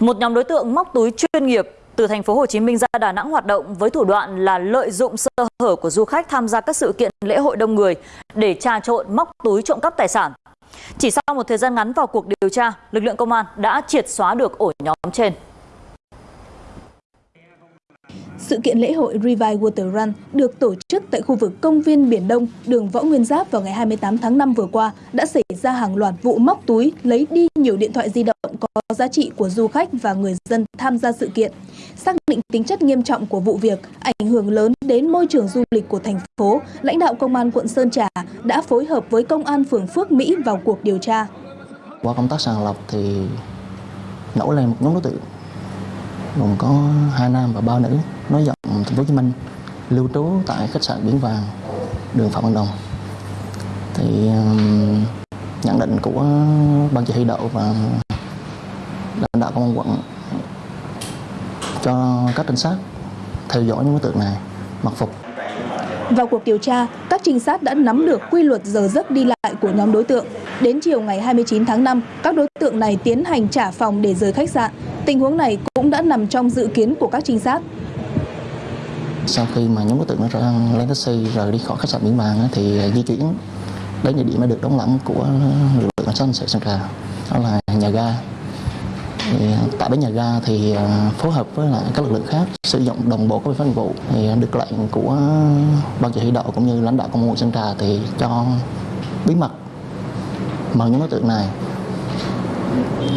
Một nhóm đối tượng móc túi chuyên nghiệp từ thành phố Hồ Chí Minh ra Đà Nẵng hoạt động với thủ đoạn là lợi dụng sơ hở của du khách tham gia các sự kiện lễ hội đông người để trà trộn móc túi trộm cắp tài sản. Chỉ sau một thời gian ngắn vào cuộc điều tra, lực lượng công an đã triệt xóa được ổ nhóm trên. Sự kiện lễ hội Revive Water Run được tổ chức tại khu vực công viên Biển Đông, đường Võ Nguyên Giáp vào ngày 28 tháng 5 vừa qua đã xảy ra hàng loạt vụ móc túi lấy đi nhiều điện thoại di động có giá trị của du khách và người dân tham gia sự kiện. Xác định tính chất nghiêm trọng của vụ việc, ảnh hưởng lớn đến môi trường du lịch của thành phố, lãnh đạo công an quận Sơn Trà đã phối hợp với công an phường Phước Mỹ vào cuộc điều tra. Qua công tác sàng lọc thì nổi lên một nhóm đối tượng gồm có hai nam và ba nữ nói giọng thành phố Hồ Chí Minh lưu trú tại khách sạn Biển Vàng đường Phạm Văn Đồng thì um, nhận định của ban chỉ huy đậu và lãnh đạo công an quận cho các trinh sát theo dõi những đối tượng này mặc phục vào cuộc điều tra, các trinh sát đã nắm được quy luật giờ giấc đi lại của nhóm đối tượng. Đến chiều ngày 29 tháng 5, các đối tượng này tiến hành trả phòng để rời khách sạn. Tình huống này cũng đã nằm trong dự kiến của các trinh sát. Sau khi mà nhóm đối tượng nó lên taxi rời đi khỏi khách sạn Biển Vàng thì di chuyển đến địa điểm đã được đóng lẳng của lực lượng cảnh sát hình sự Sơn Trà, đó là nhà ga. Thì, tại bến nhà ga thì ờ, phối hợp với lại các lực lượng khác sử dụng đồng bộ các biện pháp nghiệp vụ. Thì ờ, được lệnh của ban chỉ huy đội cũng như lãnh đạo công an quận Sơn Trà thì cho bí mật mời những đối tượng này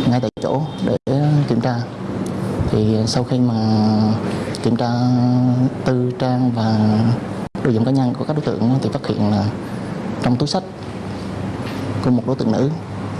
ngay tại chỗ để kiểm tra. Thì ờ, sau khi mà kiểm tra tư trang và đồ dụng cá nhân của các đối tượng thì phát hiện là trong túi sách của một đối tượng nữ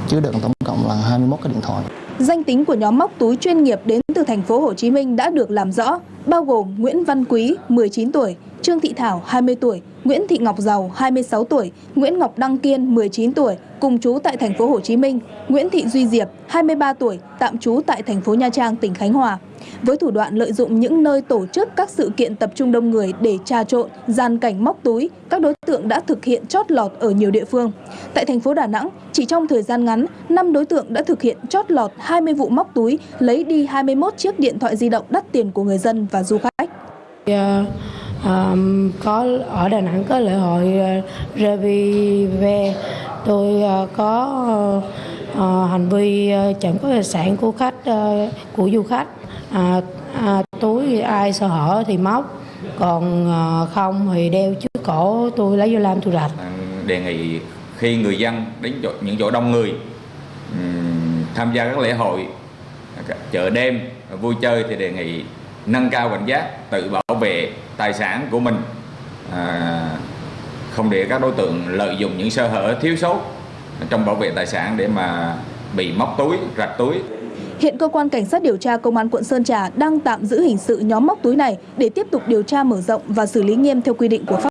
chứa đựng tổng cộng là 21 cái điện thoại. Danh tính của nhóm móc túi chuyên nghiệp đến từ thành phố Hồ Chí Minh đã được làm rõ, bao gồm Nguyễn Văn Quý, 19 tuổi, Trương Thị Thảo, 20 tuổi, Nguyễn Thị Ngọc Giàu, 26 tuổi, Nguyễn Ngọc Đăng Kiên, 19 tuổi, cùng chú tại thành phố Hồ Chí Minh, Nguyễn Thị Duy Diệp, 23 tuổi, tạm trú tại thành phố Nha Trang, tỉnh Khánh Hòa. Với thủ đoạn lợi dụng những nơi tổ chức các sự kiện tập trung đông người để trà trộn, gian cảnh móc túi, các đối tượng đã thực hiện chót lọt ở nhiều địa phương. Tại thành phố Đà Nẵng, chỉ trong thời gian ngắn, 5 đối tượng đã thực hiện chót lọt 20 vụ móc túi, lấy đi 21 chiếc điện thoại di động đắt tiền của người dân và du khách. Ờ, Um, có ở Đà Nẵng có lễ hội ờ, uh, Revive tôi uh, có uh, hành vi uh, trộm cắp tài sản của khách uh, của du khách. À, à, túi ai sơ hở thì móc còn à, không thì đeo trước cổ tôi lấy vô làm tôi rạch. Đề nghị khi người dân đến chỗ, những chỗ đông người um, tham gia các lễ hội chợ đêm vui chơi thì đề nghị nâng cao cảnh giác tự bảo vệ tài sản của mình. À, không để các đối tượng lợi dụng những sơ hở thiếu sót trong bảo vệ tài sản để mà bị móc túi rạch túi. Hiện cơ quan cảnh sát điều tra công an quận Sơn Trà đang tạm giữ hình sự nhóm móc túi này để tiếp tục điều tra mở rộng và xử lý nghiêm theo quy định của pháp